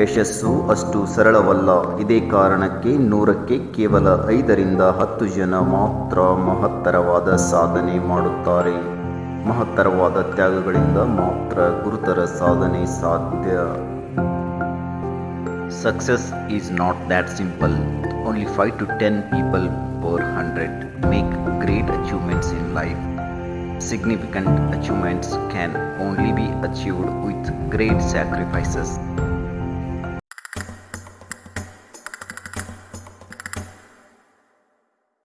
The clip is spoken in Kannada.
ಯಶಸ್ಸು ಅಷ್ಟು ಸರಳವಲ್ಲ. ಇದೇ ಕಾರಣಕ್ಕೆ ನೂರಕ್ಕೆ ಕೇವಲ ಐದರಿಂದ ಹತ್ತು ಜನ ಮಾತ್ರ ಮಹತ್ತರವಾದ ಸಾಧನೆ ಮಾಡುತ್ತಾರೆ. ಮಹತ್ತರವಾದ ತ್ಯಾಗಗಳಿಂದ ಮಾತ್ರ ಗುರುತರ ಸಾಧನೆ ಸಾಧ್ಯ. Success is not that simple only five to ten people per hundred make great achievements in life significant achievements can only be achieved with great sacrifices